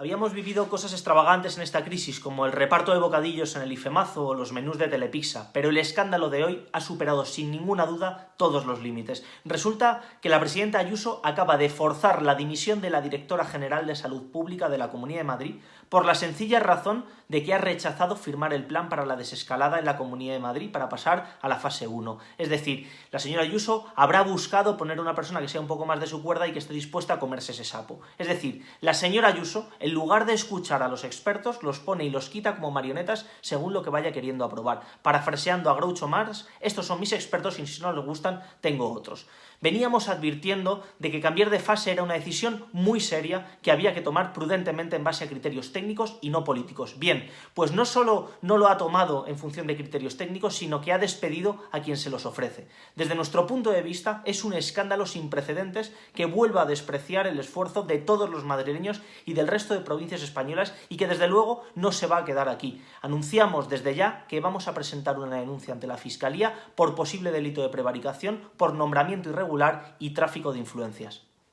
Habíamos vivido cosas extravagantes en esta crisis, como el reparto de bocadillos en el IFEMAZO o los menús de Telepizza, pero el escándalo de hoy ha superado sin ninguna duda todos los límites. Resulta que la presidenta Ayuso acaba de forzar la dimisión de la directora general de Salud Pública de la Comunidad de Madrid por la sencilla razón de que ha rechazado firmar el plan para la desescalada en la Comunidad de Madrid para pasar a la fase 1. Es decir, la señora Ayuso habrá buscado poner una persona que sea un poco más de su cuerda y que esté dispuesta a comerse ese sapo. Es decir, la señora Ayuso, en lugar de escuchar a los expertos, los pone y los quita como marionetas según lo que vaya queriendo aprobar. Parafraseando a Groucho Marx, estos son mis expertos y si no les gustan, tengo otros. Veníamos advirtiendo de que cambiar de fase era una decisión muy seria que había que tomar prudentemente en base a criterios técnicos y no políticos. Bien, pues no solo no lo ha tomado en función de criterios técnicos, sino que ha despedido a quien se los ofrece. Desde nuestro punto de vista, es un escándalo sin precedentes que vuelva a despreciar el esfuerzo de todos los madrileños y del resto de provincias españolas y que desde luego no se va a quedar aquí. Anunciamos desde ya que vamos a presentar una denuncia ante la Fiscalía por posible delito de prevaricación, por nombramiento irregular y tráfico de influencias.